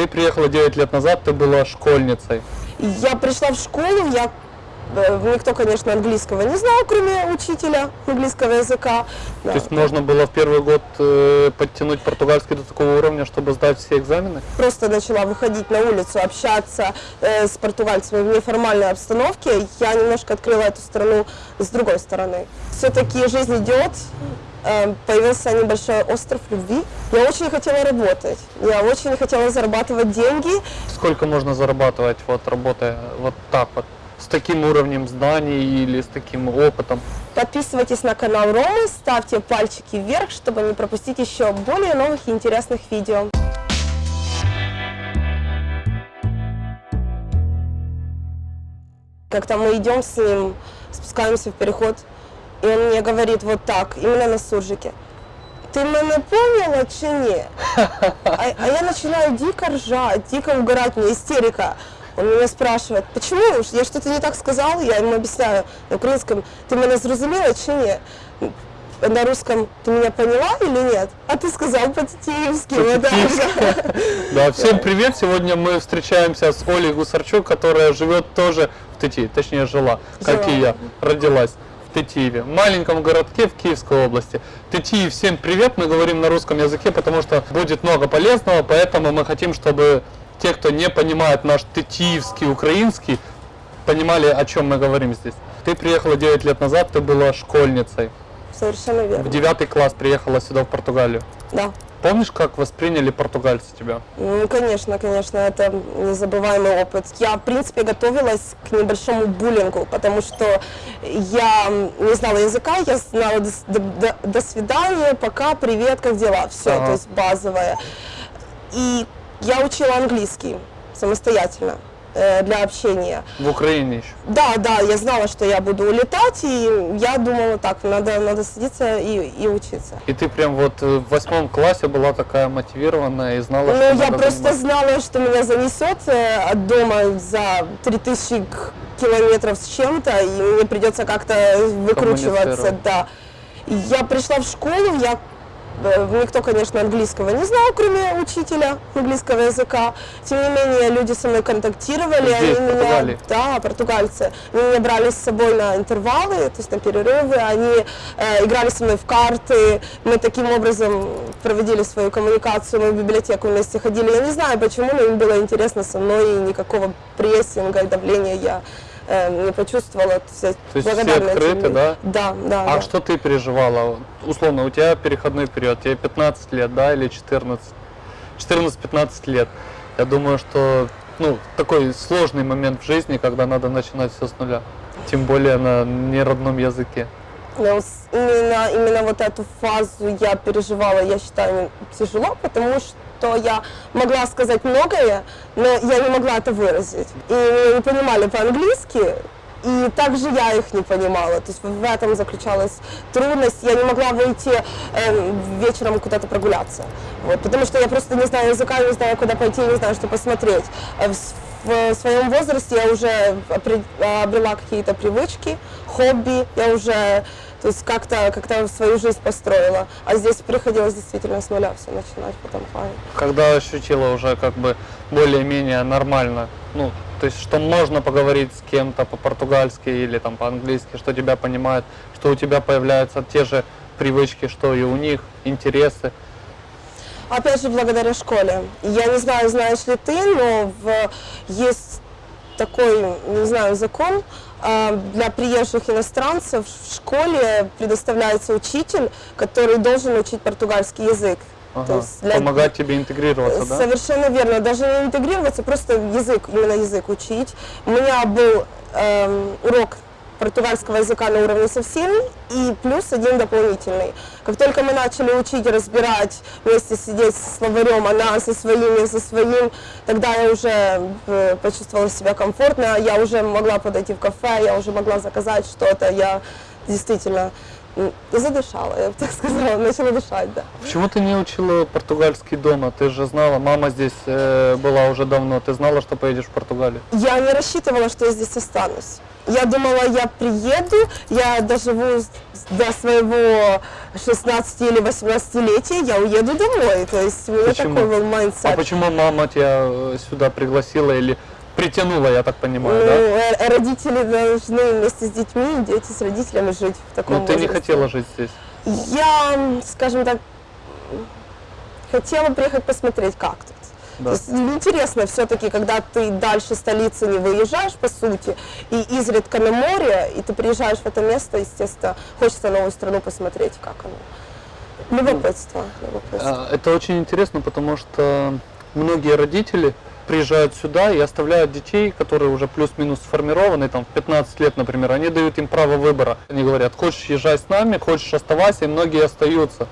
Ты приехала 9 лет назад, ты была школьницей. Я пришла в школу, я э, никто, конечно, английского не знал, кроме учителя английского языка. Да. То есть можно было в первый год э, подтянуть португальский до такого уровня, чтобы сдать все экзамены? Просто начала выходить на улицу, общаться э, с португальцами в неформальной обстановке. Я немножко открыла эту страну с другой стороны. Все-таки жизнь идет, появился небольшой остров любви. Я очень хотела работать, я очень хотела зарабатывать деньги. Сколько можно зарабатывать, вот работая вот так вот? С таким уровнем знаний или с таким опытом? Подписывайтесь на канал Ромы, ставьте пальчики вверх, чтобы не пропустить еще более новых и интересных видео. Как-то мы идем с ним, спускаемся в переход, и он мне говорит вот так, именно на суржике. Ты мене поняла чи ні? А, а я начинаю дико ржать, дико угорать, меня истерика. Он меня спрашивает, почему? Я что-то не так сказал, я ему объясняю на украинском, ты меня зрозумела чи ні? На русском, ты меня поняла или нет? А ты сказал так же. Да, всем привет! Сегодня мы встречаемся с Олей Гусарчук, которая живет тоже в Тетиве, точнее жила, как и Жила. я, родилась Тетиеве, маленьком городке в Киевской области. Тетиев, всем привет! Мы говорим на русском языке, потому что будет много полезного, поэтому мы хотим, чтобы те, кто не понимает наш тетиевский, украинский, понимали, о чем мы говорим здесь. Ты приехала 9 лет назад, ты была школьницей. Совершенно В верно. девятый класс приехала сюда, в Португалию. Да. Помнишь, как восприняли португальцы тебя? Ну, конечно, конечно, это незабываемый опыт. Я, в принципе, готовилась к небольшому буллингу, потому что я не знала языка, я знала до, до- до- свидания, пока, привет, как дела, все, Ага. то есть базовое. И я учила английский самостоятельно для общения. В Украине еще. Да, да, я знала, что я буду улетать, и я думала, так, надо, надо садиться и, и учиться. И ты прям вот э, в восьмом классе была такая мотивированная и знала, Ну, что я надо просто заниматься. знала, что меня занесет э, от дома за 3000 к- километров с чем-то, и мне придется как-то выкручиваться, да. Я пришла в школу, я э, никто, конечно, английского не знал, кроме учителя английского языка. Тем не менее, люди со мной контактировали, Здесь, они меня, да, португальцы, они меня брали с собой на интервалы, то есть на перерывы, они э, играли со мной в карты, мы таким образом проводили свою коммуникацию, мы в библиотеку вместе ходили. Я не знаю почему, но им было интересно со мной, и никакого прессинга давления я э, не почувствовала. То есть, есть все открыты, людям. да? Да, да. А да. что ты переживала? Условно, у тебя переходной период, тебе 15 лет, да, или 14? 14-15 лет. Я думаю, что ну, такой сложный момент в жизни, когда надо начинать все с нуля. Тем более на неродном языке. Но с- именно, именно вот эту фазу я переживала, я считаю, тяжело, потому что я могла сказать многое, но я не могла это выразить. И меня не понимали по-английски, и также я их не понимала. То есть в этом заключалась трудность. Я не могла выйти эм, вечером куда-то прогуляться. Вот, потому что я просто не знаю языка, не знаю, куда пойти, не знаю, что посмотреть. Э, В, в своем возрасте я уже обрела какие-то привычки, хобби, я уже то есть как-то как свою жизнь построила. А здесь приходилось действительно с нуля все начинать этом плане. Когда ощутила уже как бы более-менее нормально, ну, то есть, что можно поговорить с кем-то по-португальски или там по-английски, что тебя понимают, что у тебя появляются те же привычки, что и у них, интересы. Опять же, благодаря школе. Я не знаю, знаешь ли ты, но в, есть такой, не знаю, закон, для приезжих иностранцев в школе предоставляется учитель, который должен учить португальский язык. То Ага. есть для- Помогать тебе интегрироваться, да? Совершенно верно. Даже не интегрироваться, просто язык, именно язык учить. У меня был эм, урок португальского языка на уровне со всеми и плюс один дополнительный. Как только мы начали учить, разбирать, вместе сидеть со словарем, она со своим, я со своим, тогда я уже э, почувствовала себя комфортно, я уже могла подойти в кафе, я уже могла заказать что-то, я действительно задышала, я бы так сказала, начала дышать, да. Почему ты не учила португальский дома? Ты же знала, мама здесь э, была уже давно, ты знала, что поедешь в Португалию. Я не рассчитывала, что я здесь останусь. Я думала, я приеду, я доживу до своего 16 или 18-летия, я уеду домой. То есть у меня Почему? такой был А mindset. почему мама тебя э, сюда пригласила или притянула, я так Ну, понимаю, да? э, родители должны вместе с детьми, дети с родителями жить в таком Ну ты не возрасте. хотела жить здесь. Я, скажем так, хотела приехать посмотреть, как тут. Да. Есть ну, интересно все-таки, когда ты дальше столицы не выезжаешь, по сути, и изредка на море, и ты приезжаешь в это место, естественно, хочется новую страну посмотреть, как оно. Любопытство. любопытство. А, Это очень интересно, потому что многие родители приезжают сюда и оставляют детей, которые уже плюс-минус сформированы, там в 15 лет, например, они дают им право выбора. Они говорят, хочешь езжай с нами, хочешь оставайся, и многие остаются.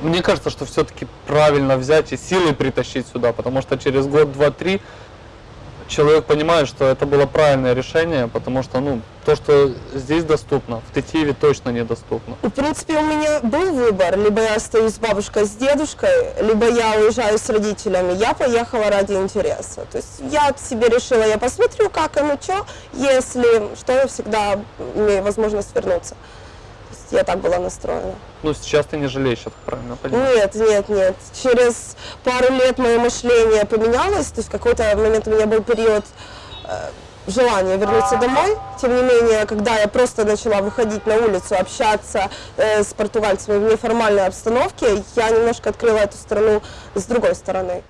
Мне кажется, что все-таки правильно взять и силой притащить сюда, потому что через год, два, три человек понимает, что это было правильное решение, потому что, ну, то, что здесь доступно, в Тетиеве точно недоступно. В принципе, у меня был выбор. Либо я остаюсь с бабушкой, с дедушкой, либо я уезжаю с родителями. Я поехала ради интереса. То есть я себе решила, я посмотрю, как оно, что. Если что, я всегда имею возможность вернуться. Я так была настроена. Ну, сейчас ты не жалеешь, я так правильно понимаю? Нет, нет, нет. Через пару лет мое мышление поменялось. То есть в какой-то момент у меня был период э, желания вернуться домой. Тем не менее, когда я просто начала выходить на улицу, общаться э, с португальцами в неформальной обстановке, я немножко открыла эту страну с другой стороны.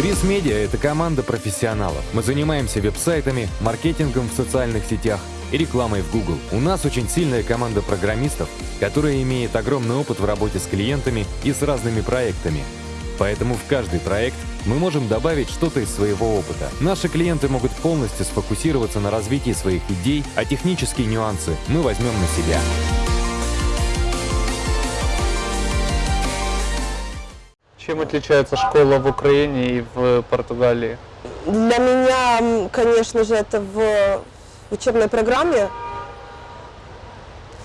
Бриз Медиа – это команда профессионалов. Мы занимаемся веб-сайтами, маркетингом в социальных сетях и рекламой в Google. У нас очень сильная команда программистов, которая имеет огромный опыт в работе с клиентами и с разными проектами. Поэтому в каждый проект мы можем добавить что-то из своего опыта. Наши клиенты могут полностью сфокусироваться на развитии своих идей, а технические нюансы мы возьмем на себя. Чем отличается школа в Украине и в Португалии? Для меня, конечно же, это в учебной программе.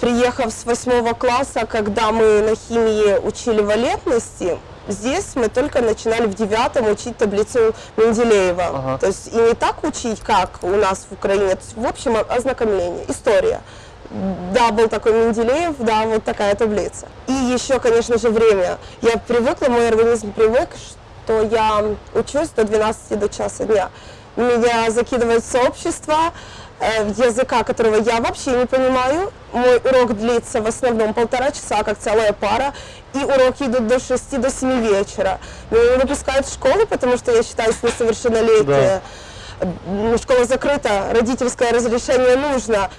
Приехав с восьмого класса, когда мы на химии учили валентности, здесь мы только начинали в девятом учить таблицу Менделеева. Ага. То есть и не так учить, как у нас в Украине. В общем, ознакомление, история. Да, был такой Менделеев, да, вот такая таблица. И еще, конечно же, время. Я привыкла, мой организм привык, что я учусь до 12 до часа дня. Меня закидывают в сообщество э, языка, которого я вообще не понимаю. Мой урок длится в основном полтора часа, как целая пара, и уроки идут до 6 до 7 вечера. Меня не выпускают в школу, потому что я считаюсь несовершеннолетняя. М, Школа закрыта, родительское разрешение нужно.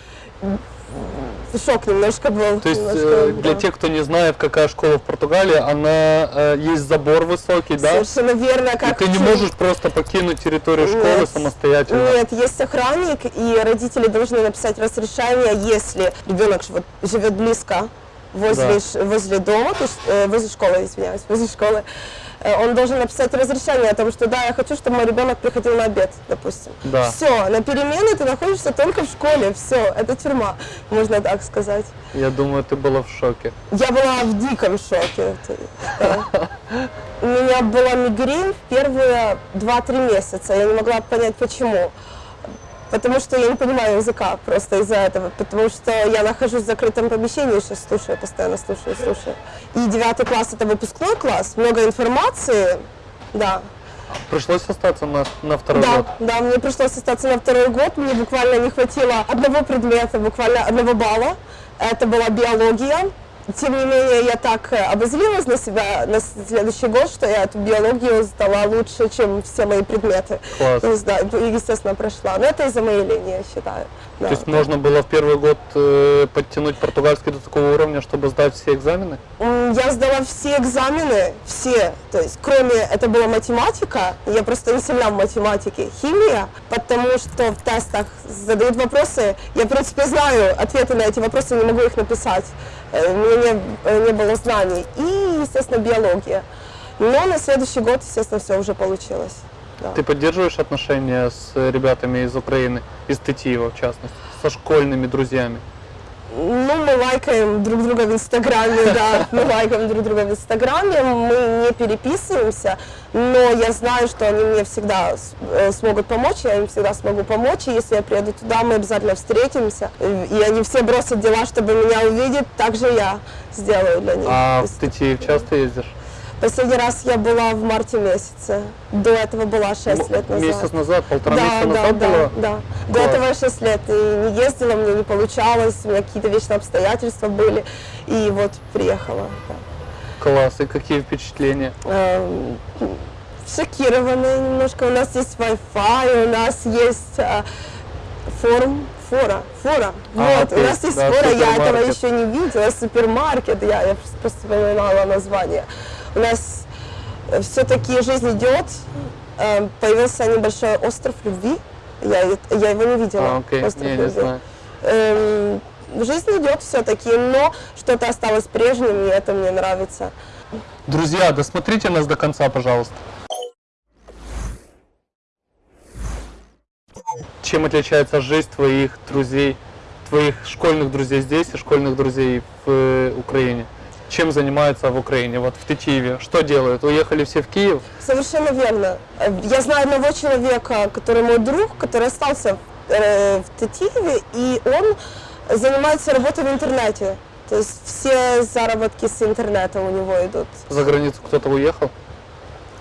Шок немножко был. То есть немножко, э, для да. тех, кто не знает, какая школа в Португалии, она э, есть забор высокий, да? Совершенно верно. И Как ты не можешь просто покинуть территорию школы Нет. самостоятельно. Нет, есть охранник, и родители должны написать разрешение, если ребенок живет, живет близко возле, Да. возле дома, то есть, э, возле школы, извиняюсь, возле школы. Э, Он должен написать разрешение о том, что да, я хочу, чтобы мой ребенок приходил на обед, допустим. Да. Все, на перемены ты находишься только в школе, все, это тюрьма, можно так сказать. Я думаю, ты была в шоке. Я была в диком шоке. У меня была мигрень в первые 2-3 месяца. Я не могла понять, почему. Потому что я не понимаю языка просто из-за этого. Потому что я нахожусь в закрытом помещении, сейчас слушаю, постоянно слушаю, слушаю. И девятый класс это выпускной класс, много информации. Да, Пришлось остаться на, на второй да, год. да, мне пришлось остаться на второй год. Мне буквально не хватило одного предмета, буквально одного балла. Это была биология. Тем не менее, я так э, обозлилась на себя на следующий год, что я эту биологию сдала лучше, чем все мои предметы. Класс. То есть, да, и, естественно, прошла. Но это из-за моей линии, я считаю. Да. То есть можно было в первый год э, подтянуть португальский до такого уровня, чтобы сдать все экзамены? Я сдала все экзамены, все, то есть кроме, это была математика, я просто не сильна в математике, химия, потому что в тестах задают вопросы, я в принципе знаю ответы на эти вопросы, не могу их написать, у меня не, э, не было знаний, и, естественно, биология. Но на следующий год, естественно, все уже получилось. Да. Ты поддерживаешь отношения с ребятами из Украины, из Тетиева в частности, со школьными друзьями? Ну, мы лайкаем друг друга в Инстаграме, да, мы лайкаем друг друга в Инстаграме, мы не переписываемся, но я знаю, что они мне всегда э, смогут помочь, я им всегда смогу помочь, и если я приеду туда, мы обязательно встретимся, и они все бросят дела, чтобы меня увидеть, так же я сделаю для них. А в Тетиев часто ездишь? Последний раз я была в марте месяце, до этого была 6 лет назад. Месяц назад, полтора Да, месяца да, назад да, было? да. До Класс. этого я 6 лет и не ездила, мне не получалось, у меня какие-то вечные обстоятельства были, и вот приехала. да. Класс, и какие впечатления? Эм, Шокированная немножко. У нас есть Wi-Fi, у нас есть а, форум, фора, фора. А, вот, то у есть, нас есть да, фора, я этого еще не видела, супермаркет, я, я просто вспоминала название. У нас все-таки жизнь идет, Эм, появился небольшой остров любви, я, я его не видела. А, окей, остров не, не любви. знаю. Эм, жизнь идет все-таки, но что-то осталось прежним, и это мне нравится. Друзья, досмотрите нас до конца, пожалуйста. Чем отличается жизнь твоих друзей, твоих школьных друзей здесь и школьных друзей в э, Украине? Чем занимаются в Украине, вот в Тетиеве? Что делают? Уехали все в Киев? Совершенно верно. Э, Я знаю одного человека, который мой друг, который остался э, в Тетиеве, и он занимается работой в интернете. То есть все заработки с интернета у него идут. За границу кто-то уехал?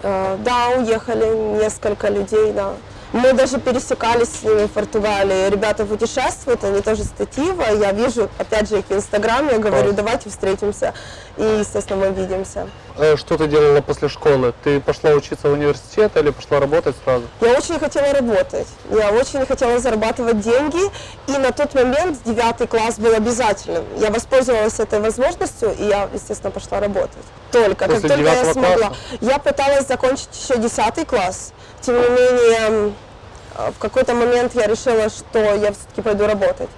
Э, Да, уехали несколько людей, да. Мы даже пересекались с ними в Португалии. Ребята путешествуют, они тоже с Тетива. Я вижу, опять же, их в Инстаграме, я говорю, Класс. давайте встретимся. И, естественно, мы видимся. Э, Что ты делала после школы? Ты пошла учиться в университет или пошла работать сразу? Я очень хотела работать, я очень хотела зарабатывать деньги, и на тот момент девятый класс был обязательным. Я воспользовалась этой возможностью, и я, естественно, пошла работать. Только, После как только я смогла. класса? Я пыталась закончить еще десятый класс, тем не менее, в какой-то момент я решила, что я все-таки пойду работать.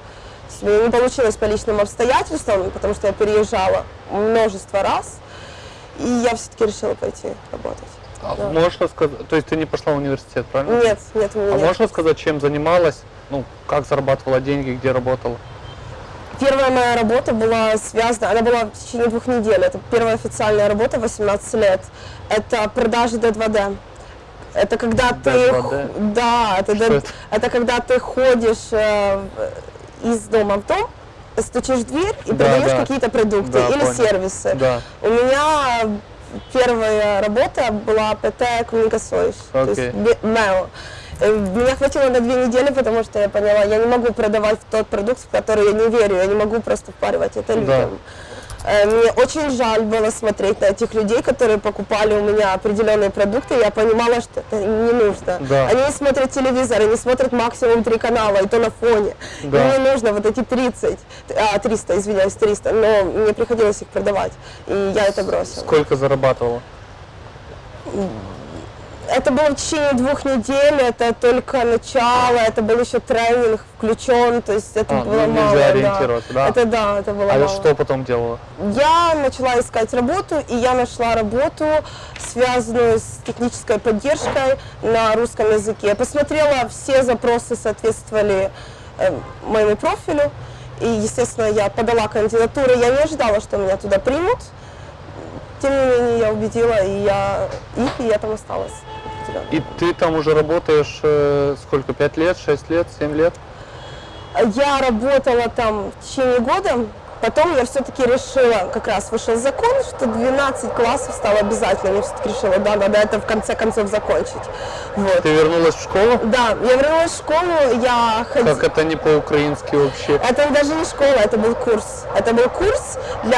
У меня не получилось по личным обстоятельствам, потому что я переезжала множество раз, и я все-таки решила пойти работать. А Да. Можешь рассказать? То есть ты не пошла в университет, правильно? Нет, нет, у меня А нет. можешь рассказать, чем занималась? Ну, как зарабатывала деньги, где работала? Первая моя работа была связана, она была в течение двух недель. Это первая официальная работа, 18 лет. Это продажи D2D. Это когда ты... D2D? Да, это, это? это когда ты ходишь э, из дома в дом, стучишь в дверь и Да, продаешь да. какие-то продукты Да, или понял. сервисы. Да. У меня первая работа была ПТ Коммуникационс, то есть МЭО. Э, Меня хватило на две недели, потому что я поняла, я не могу продавать тот продукт, в который я не верю, я не могу просто впаривать это людям. Э, Мне очень жаль было смотреть на этих людей, которые покупали у меня определенные продукты, я понимала, что это не нужно. Да. Они не смотрят телевизор, они смотрят максимум три канала, и то на фоне. Да. Им не нужно вот эти 30, а, 300, извиняюсь, 300, но мне приходилось их продавать, и я это бросила. Сколько зарабатывала? Это было в течение двух недель, это только начало, это был еще тренинг включен, то есть это А, ну, было нельзя мало. да. да. Это да, это было А мало. что потом делала? Я начала искать работу, и я нашла работу, связанную с технической поддержкой на русском языке. Я посмотрела, все запросы соответствовали э, моему профилю, и, естественно, я подала кандидатуру. Я не ожидала, что меня туда примут. Тем не менее, я убедила и я, их, и я там осталась. Определенно. И ты там уже работаешь э, сколько? Пять лет, шесть лет, семь лет? Я работала там в течение года, потом я все-таки решила, как раз вышел закон, что 12 классов стало обязательным. Я все-таки решила, да, надо это в конце концов закончить. Вот. Ты вернулась в школу? Да, я вернулась в школу, я ходила... Как это не по-украински вообще? Это даже не школа, это был курс. Это был курс для...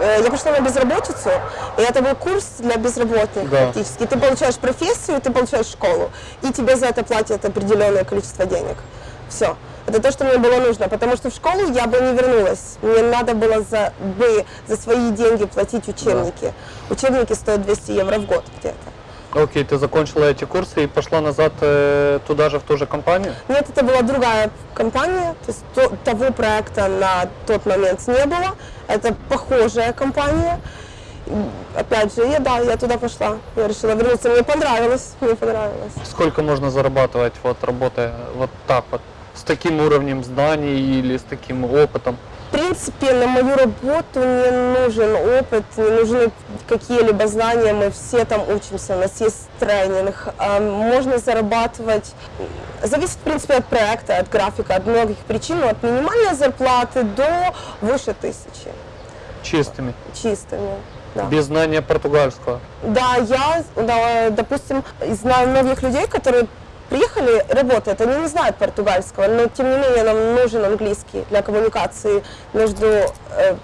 э, Я пошла на безработицу, и это был курс для безработных Да. практически. Ты получаешь профессию, ты получаешь школу, и тебе за это платят определенное количество денег. Все. Это то, что мне было нужно, потому что в школу я бы не вернулась. Мне надо было за, бы за свои деньги платить учебники. Учебники стоят 200 евро в год где-то. Окей, ты закончила эти курсы и пошла назад э, туда же, в ту же компанию? Нет, это была другая компания, то есть то- того проекта на тот момент не было. Это похожая компания. опять же, я, да, я туда пошла. Я решила вернуться. Мне понравилось, мне понравилось. Сколько можно зарабатывать, вот работая вот так вот, с таким уровнем знаний или с таким опытом? В принципе, на мою работу не нужен опыт, не нужны какие-либо знания, мы все там учимся, у нас есть тренинг. А Можно зарабатывать, зависит, в принципе, от проекта, от графика, от многих причин, от минимальной зарплаты до выше тысячи Чистыми, чистыми. Да. без знания португальского. Да, я, да, допустим, знаю многих людей, которые приехали, работают, они не знают португальского, но тем не менее нам нужен английский для коммуникации между э,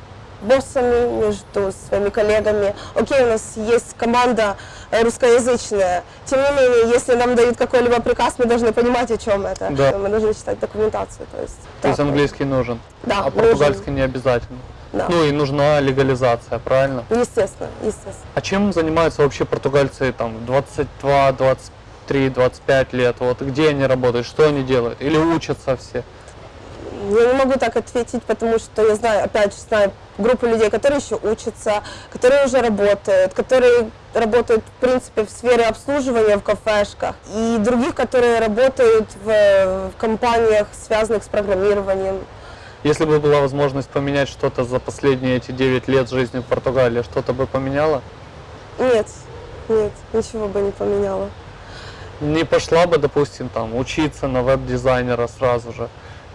боссами, между своими коллегами. Окей, у нас есть команда э, русскоязычная, тем не менее, если нам дают какой-либо приказ, мы должны понимать, о чем это. Да. Мы должны читать документацию. То есть, То есть английский нужен, Да, а португальский не обязательно. Да. Ну и нужна легализация, правильно? Естественно, естественно. А чем занимаются вообще португальцы там 22, 23, 25 лет? Вот где они работают, что они делают? Или учатся все? Я не могу так ответить, потому что я знаю, опять же, знаю группу людей, которые еще учатся, которые уже работают, которые работают, в принципе, в сфере обслуживания в кафешках, и других, которые работают в, в компаниях, связанных с программированием. Если бы была возможность поменять что-то за последние эти 9 лет жизни в Португалии, что-то бы поменяла? Нет, нет, ничего бы не поменяла. Не пошла бы, допустим, там учиться на веб-дизайнера сразу же?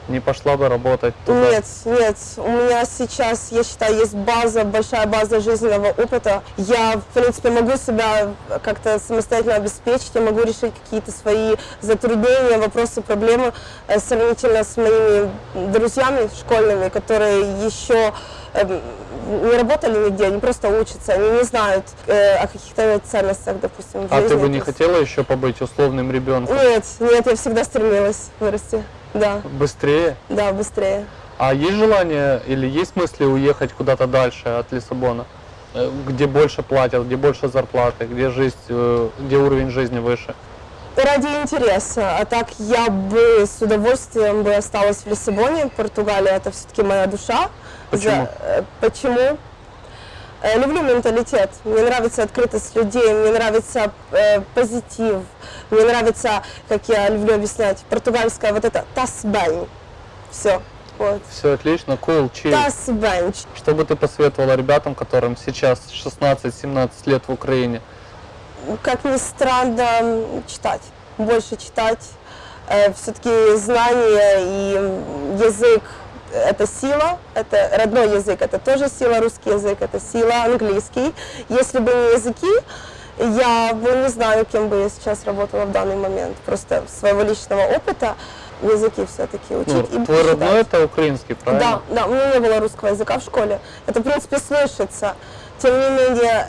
Не пошла бы работать туда? Нет, нет, у меня сейчас, я считаю, есть база, большая база жизненного опыта. Я, в принципе, могу себя как-то самостоятельно обеспечить, я могу решить какие-то свои затруднения, вопросы, проблемы э, сравнительно с моими друзьями школьными, которые еще эм, не работали нигде, они просто учатся, они не знают э, о каких-то ценностях, допустим, в А жизни. ты бы не хотела еще побыть условным ребенком? Нет, нет, я всегда стремилась вырасти. Да, Быстрее? да, быстрее. А есть желание или есть мысли уехать куда-то дальше от Лиссабона? Э, Где больше платят, где больше зарплаты, где жизнь, э, где уровень жизни выше? Ради интереса. А так я бы с удовольствием бы осталась в Лиссабоне. Португалия это все-таки моя душа. Почему? э, почему? Э, Люблю менталитет. Мне нравится открытость людей, мне нравится э, позитив, мне нравится, как я люблю объяснять, португальская вот это тасбень. Все. Вот. Все отлично, cool, chill. Тасбень. Что бы ты посоветовала ребятам, которым сейчас 16-17 лет в Украине? как ни странно, читать, больше читать. Все-таки знание и язык – это сила, это родной язык, это тоже сила, русский язык – это сила, английский. Если бы не языки, я бы не знаю, кем бы я сейчас работала в данный момент. Просто своего личного опыта языки все-таки учить Ну, и твой читать. родной это украинский, правильно? Да, да, у меня не было русского языка в школе. Это, в принципе, слышится. Тем не менее,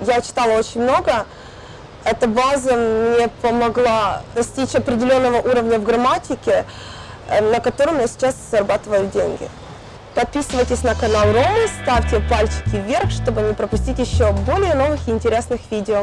я читала очень много. Эта база мне помогла достичь определенного уровня в грамматике, на котором я сейчас зарабатываю деньги. Подписывайтесь на канал Ромы, ставьте пальчики вверх, чтобы не пропустить еще более новых и интересных видео.